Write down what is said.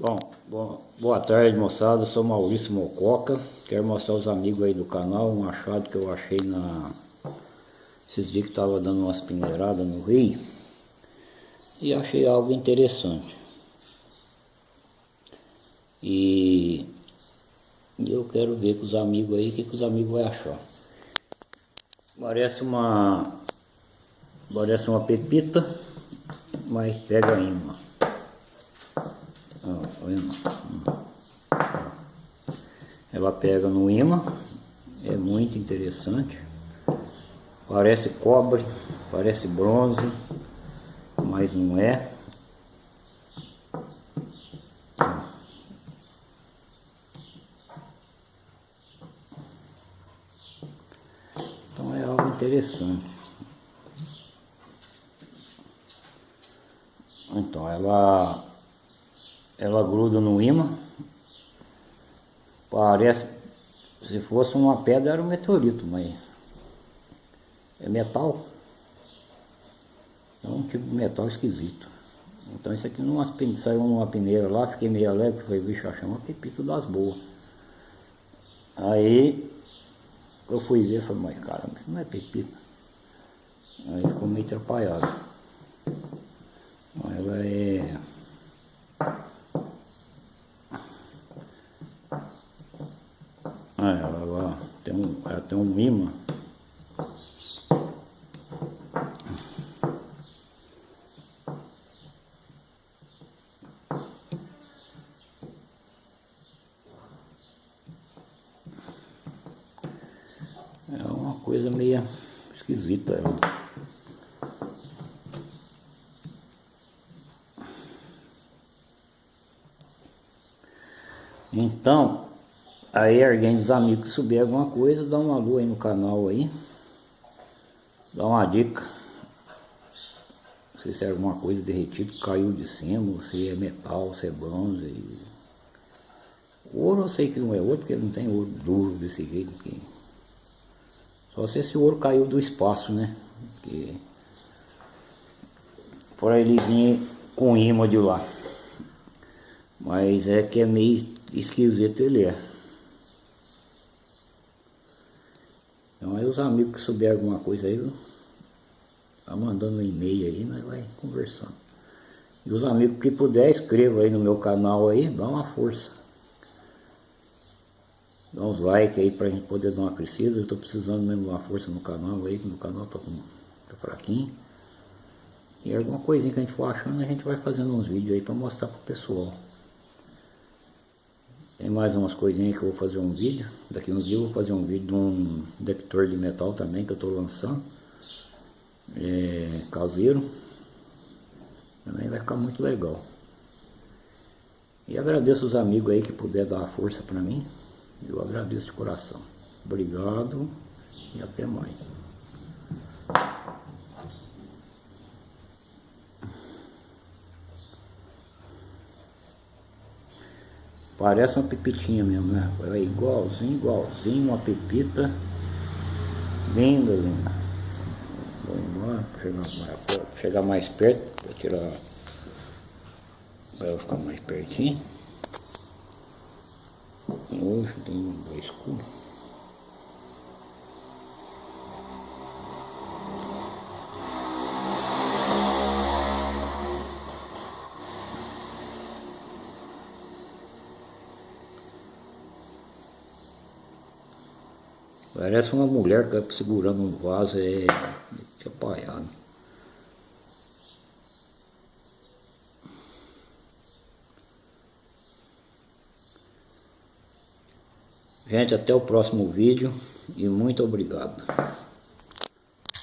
Bom, bom, boa tarde moçada, eu sou Maurício Mococa. Quero mostrar aos amigos aí do canal um achado que eu achei na... Esses dias que estava dando umas peneiradas no rio. E achei algo interessante. E... eu quero ver com os amigos aí o que, que os amigos vão achar. Parece uma... Parece uma pepita Mas pega imã ela pega no imã, é muito interessante. Parece cobre, parece bronze, mas não é. Então é algo interessante. Então ela ela gruda no imã. Parece, se fosse uma pedra era um meteorito, mas é metal. É um tipo de metal esquisito. Então isso aqui numa, saiu numa peneira lá, fiquei meio alegre, falei, bicho, achei uma pepita das boas. Aí eu fui ver, falei, mas caramba, isso não é pepita. Aí ficou meio atrapalhado. Ela é Ah, ela, ela, tem um, ela tem um imã. É uma coisa meio esquisita ela. Então, Aí alguém dos amigos subir alguma coisa, dá uma lua aí no canal aí. Dá uma dica. Se é alguma coisa derretida caiu de cima, se é metal, se é bronze. Ouro eu sei que não é ouro, porque não tem ouro duro desse jeito. Só se esse ouro caiu do espaço, né? Porque... Por aí ele vinha com imã de lá. Mas é que é meio esquisito ele é. Então aí os amigos que souberem alguma coisa aí, tá mandando um e-mail aí, nós vai conversando. E os amigos que puder, escreva aí no meu canal aí, dá uma força. Dá uns likes aí pra gente poder dar uma crescida. Eu tô precisando mesmo de uma força no canal aí, que meu canal tá, com, tá fraquinho. E alguma coisinha que a gente for achando, a gente vai fazendo uns vídeos aí pra mostrar pro pessoal. Tem mais umas coisinhas que eu vou fazer um vídeo. Daqui uns dias eu vou fazer um vídeo de um detector de metal também que eu estou lançando. É, caseiro. Também vai ficar muito legal. E agradeço os amigos aí que puder dar a força para mim. Eu agradeço de coração. Obrigado e até mais. Parece uma pepitinha mesmo, né? É igualzinho, igualzinho, uma pepita. Linda, linda. Vou embora, chegar mais, chegar mais perto, para tirar. Vai ficar mais pertinho. Hoje tem um escuro. Parece uma mulher que está segurando um vaso é apaiado. Gente, até o próximo vídeo e muito obrigado.